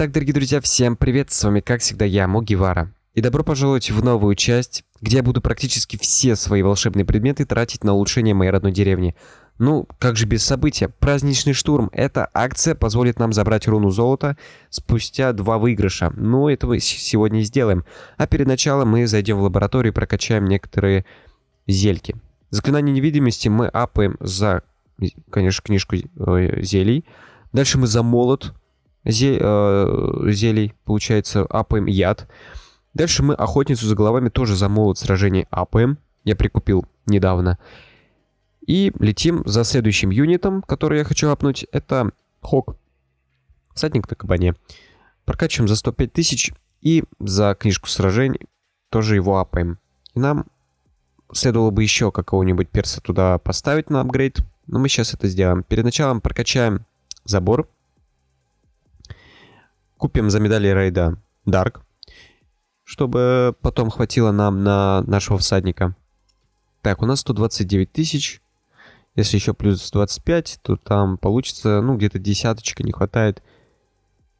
Итак, дорогие друзья, всем привет, с вами как всегда я, Могивара. И добро пожаловать в новую часть, где я буду практически все свои волшебные предметы тратить на улучшение моей родной деревни. Ну, как же без события? Праздничный штурм. Эта акция позволит нам забрать руну золота спустя два выигрыша. Ну, это мы сегодня и сделаем. А перед началом мы зайдем в лабораторию и прокачаем некоторые зельки. Заклинание невидимости мы апаем за, конечно, книжку э, зелий. Дальше мы за молот зе, э, зелий, получается, апаем яд. Дальше мы охотницу за головами тоже за молот сражений апаем. Я прикупил недавно. И летим за следующим юнитом, который я хочу апнуть. Это Хок. Всадник на кабане. Прокачиваем за 105 тысяч. И за книжку сражений тоже его апаем. И нам следовало бы еще какого-нибудь перса туда поставить на апгрейд. Но мы сейчас это сделаем. Перед началом прокачаем забор. Купим за медали рейда Дарк, чтобы потом хватило нам на нашего всадника. Так, у нас 129 тысяч. Если еще плюс 25, то там получится, ну, где-то десяточка не хватает.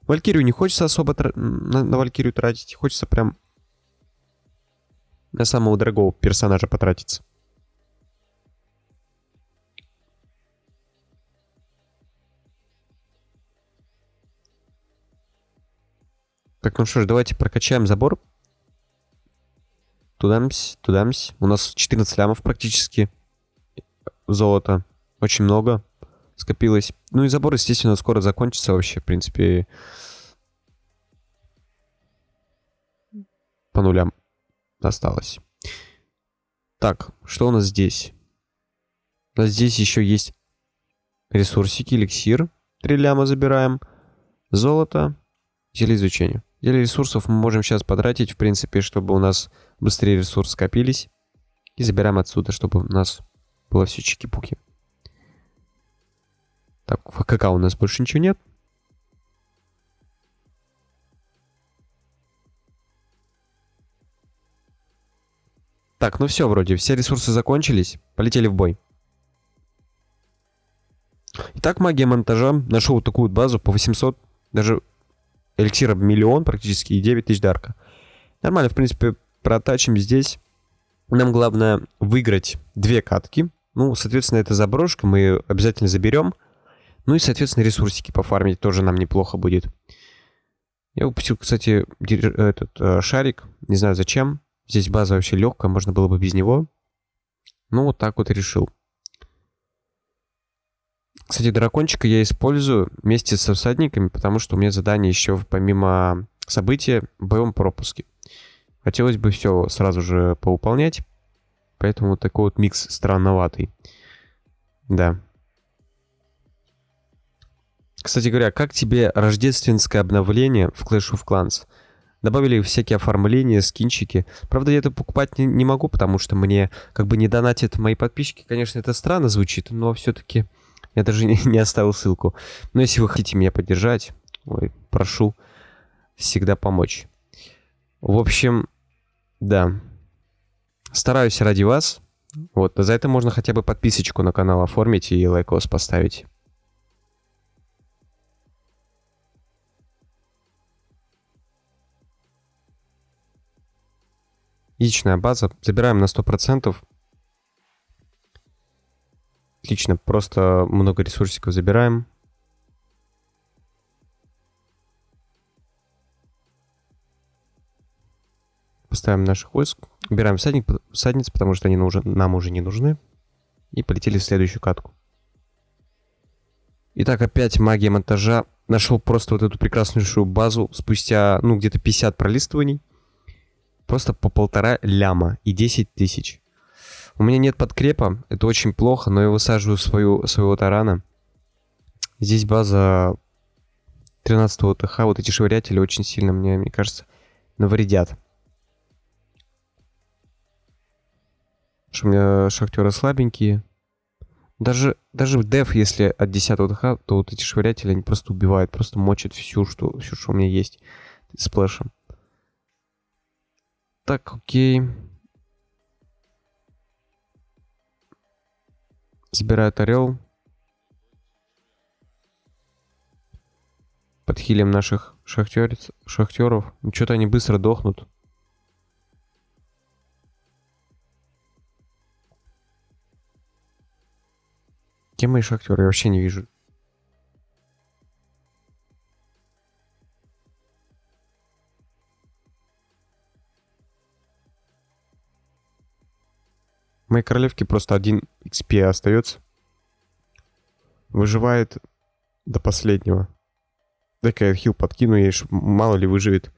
Валькирию не хочется особо на, на Валькирию тратить. Хочется прям на самого дорогого персонажа потратиться. Так, ну что ж, давайте прокачаем забор. Тудамсь, тудамсь. У нас 14 лямов практически. Золота. Очень много скопилось. Ну и забор, естественно, скоро закончится вообще. В принципе, по нулям осталось. Так, что у нас здесь? У нас здесь еще есть ресурсики, эликсир. Три ляма забираем. Золото. Зелье изучения. Деле ресурсов мы можем сейчас потратить, в принципе, чтобы у нас быстрее ресурсы скопились. И забираем отсюда, чтобы у нас было все чики-пуки. Так, в ХК у нас больше ничего нет. Так, ну все вроде, все ресурсы закончились. Полетели в бой. Итак, магия монтажа. Нашел такую базу по 800, даже эликсира миллион практически и 9 тысяч дарка. Нормально, в принципе, протачим здесь. Нам главное выиграть две катки. Ну, соответственно, это заброшка, мы ее обязательно заберем. Ну и, соответственно, ресурсики пофармить тоже нам неплохо будет. Я упустил, кстати, этот э, шарик. Не знаю зачем. Здесь база вообще легкая, можно было бы без него. Ну, вот так вот решил. Кстати, дракончика я использую вместе со всадниками, потому что у меня задание еще помимо события в боевом пропуске. Хотелось бы все сразу же поуполнять, поэтому такой вот микс странноватый. Да. Кстати говоря, как тебе рождественское обновление в Clash of Clans? Добавили всякие оформления, скинчики. Правда, я это покупать не, не могу, потому что мне как бы не донатят мои подписчики. Конечно, это странно звучит, но все-таки я даже не, оставил ссылку. Но если вы хотите меня поддержать, ой, прошу всегда помочь. В общем, да. Стараюсь ради вас. Вот, за это можно хотя бы подписочку на канал оформить и лайкос поставить. Яичная база. Забираем на 100%. Отлично, просто много ресурсиков забираем. Поставим наших войск. Убираем всадник, всадниц, потому что они нужен, нам уже не нужны. И полетели в следующую катку. Итак, опять магия монтажа. Нашел просто вот эту прекраснейшую базу спустя, ну, где-то 50 пролистываний. Просто по полтора ляма и 10 тысяч. У меня нет подкрепа, это очень плохо, но я высаживаю свою, своего тарана. Здесь база 13 ТХ, вот эти швырятели очень сильно, мне, мне кажется, навредят. Что у меня шахтеры слабенькие. Даже, даже деф, если от 10 ТХ, то вот эти швырятели, они просто убивают, просто мочат всю, что, все, что у меня есть сплэшем. Так, окей. Забирают орел. Подхилим наших шахтерец, шахтеров. Ну, что-то они быстро дохнут. Где мои шахтеры? Я вообще не вижу. Моей королевке просто один XP остается. Выживает до последнего. Дай-ка я хил подкину ей, мало ли выживет.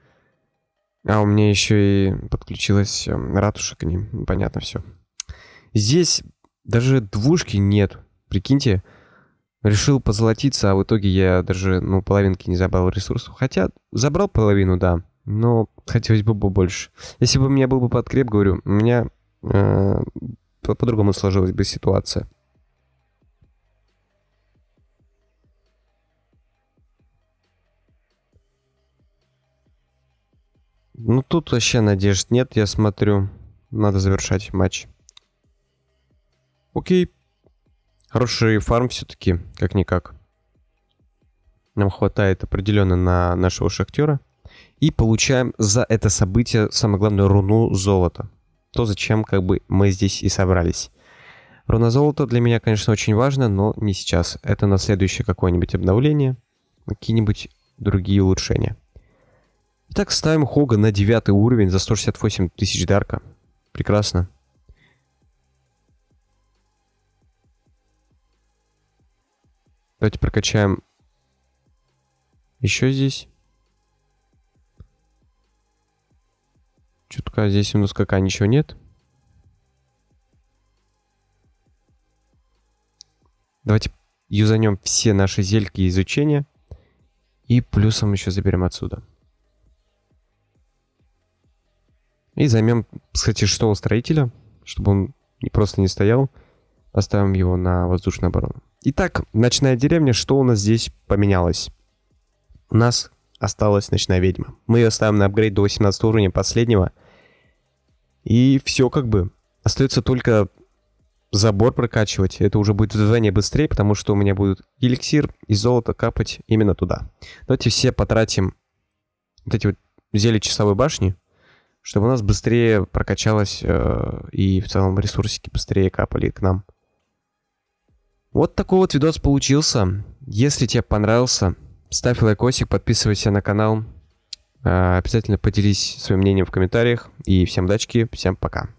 А у меня еще и подключилась э, ратуша к ним. Понятно все. Здесь даже двушки нет. Прикиньте, решил позолотиться, а в итоге я даже, ну, половинки не забрал ресурсов. Хотя забрал половину, да, но хотелось бы побольше. Если бы у меня был бы подкреп, говорю, у меня э, по-другому сложилась бы ситуация. Ну, тут вообще надежд нет, я смотрю. Надо завершать матч. Окей. Хороший фарм все-таки, как-никак. Нам хватает определенно на нашего шахтера. И получаем за это событие, самое главное, руну золота то, зачем как бы мы здесь и собрались. Руна золота для меня, конечно, очень важно, но не сейчас. Это на следующее какое-нибудь обновление, какие-нибудь другие улучшения. Итак, ставим Хога на девятый уровень за 168 тысяч дарка. Прекрасно. Давайте прокачаем еще здесь. Чутка здесь у нас какая ничего нет. Давайте юзанем все наши зельки изучения. И плюсом еще заберем отсюда. И займем, кстати, что у строителя, чтобы он просто не стоял. Поставим его на воздушную оборону. Итак, ночная деревня, что у нас здесь поменялось? У нас осталась ночная ведьма. Мы ее ставим на апгрейд до 18 уровня последнего. И все как бы. Остается только забор прокачивать. Это уже будет вдвойне быстрее, потому что у меня будет эликсир и золото капать именно туда. Давайте все потратим вот эти вот зелья часовой башни, чтобы у нас быстрее прокачалось э, и в целом ресурсики быстрее капали к нам. Вот такой вот видос получился. Если тебе понравился, ставь лайкосик, подписывайся на канал. Э, обязательно поделись своим мнением в комментариях. И всем удачи, всем пока.